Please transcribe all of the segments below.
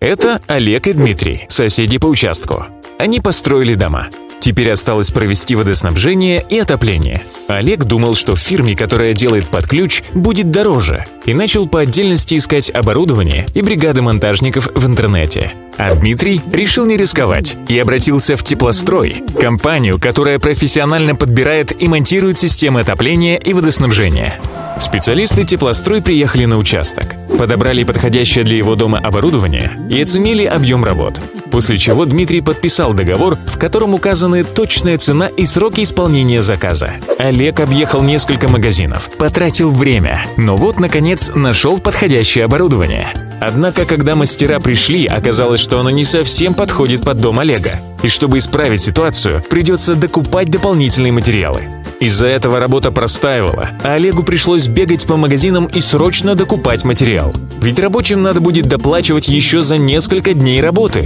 Это Олег и Дмитрий, соседи по участку. Они построили дома. Теперь осталось провести водоснабжение и отопление. Олег думал, что в фирме, которая делает под ключ, будет дороже, и начал по отдельности искать оборудование и бригады монтажников в интернете. А Дмитрий решил не рисковать и обратился в Теплострой, компанию, которая профессионально подбирает и монтирует системы отопления и водоснабжения. Специалисты Теплострой приехали на участок, подобрали подходящее для его дома оборудование и оценили объем работ. После чего Дмитрий подписал договор, в котором указаны точная цена и сроки исполнения заказа. Олег объехал несколько магазинов, потратил время, но вот, наконец, нашел подходящее оборудование. Однако, когда мастера пришли, оказалось, что оно не совсем подходит под дом Олега. И чтобы исправить ситуацию, придется докупать дополнительные материалы. Из-за этого работа простаивала, а Олегу пришлось бегать по магазинам и срочно докупать материал. Ведь рабочим надо будет доплачивать еще за несколько дней работы.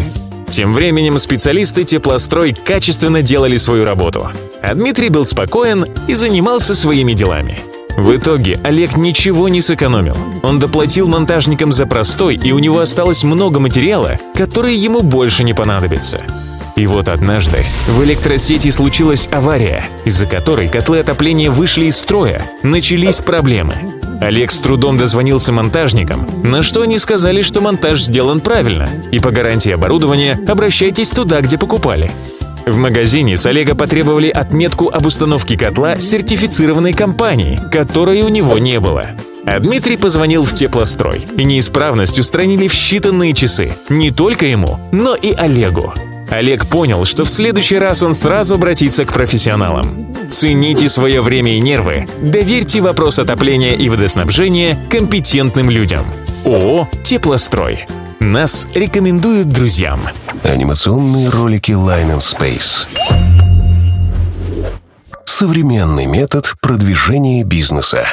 Тем временем специалисты теплострой качественно делали свою работу. А Дмитрий был спокоен и занимался своими делами. В итоге Олег ничего не сэкономил. Он доплатил монтажникам за простой, и у него осталось много материала, который ему больше не понадобится. И вот однажды в электросети случилась авария, из-за которой котлы отопления вышли из строя, начались проблемы. Олег с трудом дозвонился монтажникам, на что они сказали, что монтаж сделан правильно, и по гарантии оборудования обращайтесь туда, где покупали. В магазине с Олега потребовали отметку об установке котла сертифицированной компании, которой у него не было. А Дмитрий позвонил в теплострой, и неисправность устранили в считанные часы. Не только ему, но и Олегу. Олег понял, что в следующий раз он сразу обратится к профессионалам. Цените свое время и нервы. Доверьте вопрос отопления и водоснабжения компетентным людям. ООО «Теплострой». Нас рекомендуют друзьям. Анимационные ролики Line and Space. Современный метод продвижения бизнеса.